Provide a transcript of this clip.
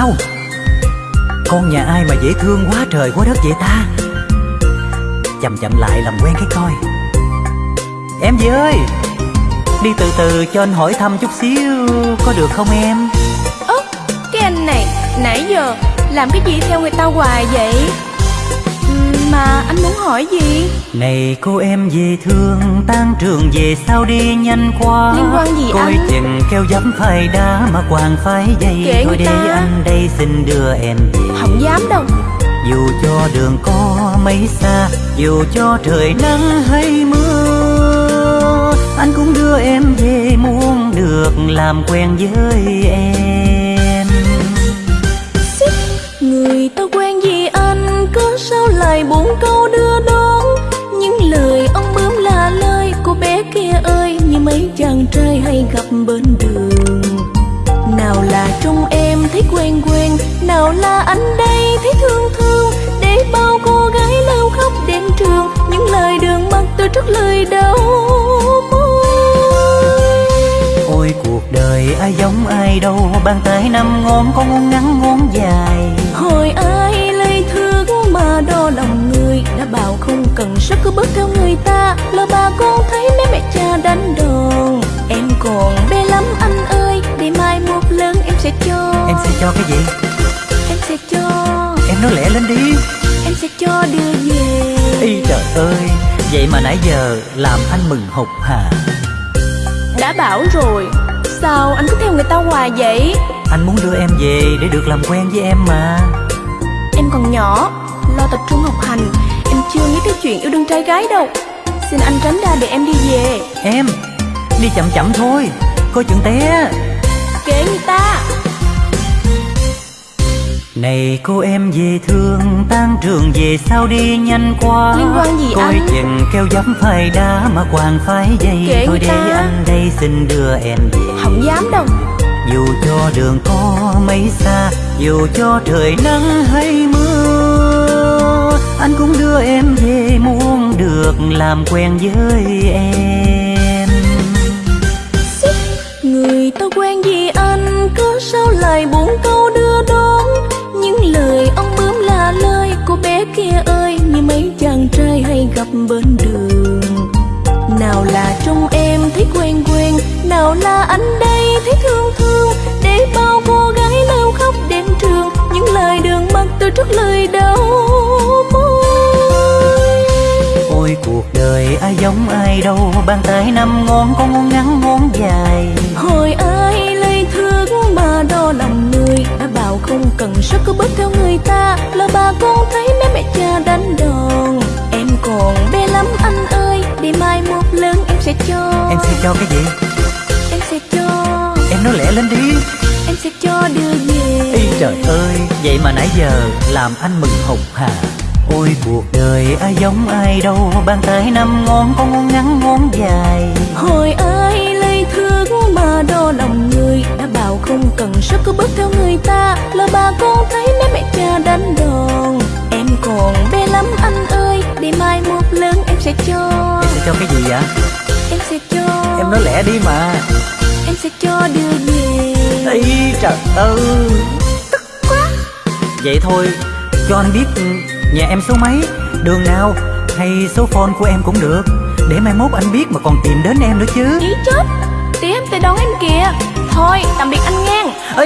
Wow Con nhà ai mà dễ thương quá trời quá đất vậy ta? Chậm chậm lại làm quen cái coi. Em gì ơi, Đi từ từ cho anh hỏi thăm chút xíu, Có được không em? Ơ, cái anh này, Nãy giờ làm cái gì theo người ta hoài vậy? Mà anh muốn hỏi gì? Này cô em dễ thương Tan trường về sao đi nhanh quá? Liên quan gì Coi anh? chừng keo dấm phai đá Mà quàng phái dây. Kệ Thôi người để ta. anh đây xin đưa em về. Không dám đâu. Dù cho đường có mấy xa Dù cho trời nắng hay mưa Anh cũng đưa em về muốn được làm quen với em sao lại buồn câu đưa đón. Những lời ông bướm là lời Cô bé kia ơi Như mấy chàng trai hay gặp bên đường. Nào là trong em thấy quen quen Nào là anh đây thấy thương thương. Để bao cô gái lâu khóc đến trường Những lời đường mắt tôi trước lời đau Ôi cuộc đời ai giống ai đâu Bàn tay năm ngón có ngón ngắn ngón dài. Hồi ai Là bà con thấy mấy mẹ cha đánh đòn Em còn bé lắm anh ơi Để mai một lần em sẽ cho. Em sẽ cho cái gì? Em sẽ cho. Em nói lẹ lên đi. Em sẽ cho đưa về. Ý trời ơi Vậy mà nãy giờ làm anh mừng hụt hà. Đã bảo rồi Sao anh cứ theo người ta hoài vậy? Anh muốn đưa em về để được làm quen với em mà. Em còn nhỏ Lo tập trung học hành. Em chưa nghĩ cái chuyện yêu đương trai gái đâu Xin anh tránh ra để em đi về. Em Đi chậm chậm thôi. Coi chừng té. Kệ người ta. Này cô em dễ thương Tan trường về sao đi nhanh quá. Liên quan gì Coi anh? chừng keo dấm phai đá Mà quàng phái dây. Kệ Thôi để ta. anh đây xin đưa em về. Không dám đâu. Dù cho đường có mấy xa Dù cho trời nắng hay mưa Anh cũng đưa em về muốn được làm quen với em. Người ta quen gì anh? Cớ sao lại buồn câu đưa đón? Những lời ông bướm là lời Cô bé kia ơi. Như mấy chàng trai hay gặp bên đường. Ôi cuộc đời ai giống ai đâu Bàn tay năm ngón có ngón ngắn ngón dài. Hồi ai lời thương mà đo lòng người Đã bảo không cần sức cứ bước theo người ta. Là bà con thấy mấy mẹ cha đánh đòn. Em còn bé lắm anh ơi Để mai một lần em sẽ cho. Em sẽ cho cái gì? Em sẽ cho. Em nói lẹ lên đi. Em sẽ cho đưa về Ý trời ơi Vậy mà nãy giờ làm anh mừng hụt hà Ôi cuộc đời ai giống ai đâu Bàn tay năm ngón có ngón ngắn ngón dài. Hồi ai lời thương mà đo lòng người Đã bảo không cần sức cứ bước theo người ta. Là bà con thấy mấy mẹ cha đánh đòn Em còn bé lắm anh ơi. Để mai một lần em sẽ cho. Em sẽ cho cái gì vậy? Em sẽ cho. Em nói lẹ đi mà. Em sẽ cho đưa về Ý trời ơi. Tức quá. Vậy thôi Cho anh biết Nhà em số mấy, đường nào? Hay số phone của em cũng được. Để mai mốt anh biết mà còn tìm đến em nữa chứ. Ý chết, tí em tới đón em kìa. Thôi, tạm biệt anh ngang. Ê,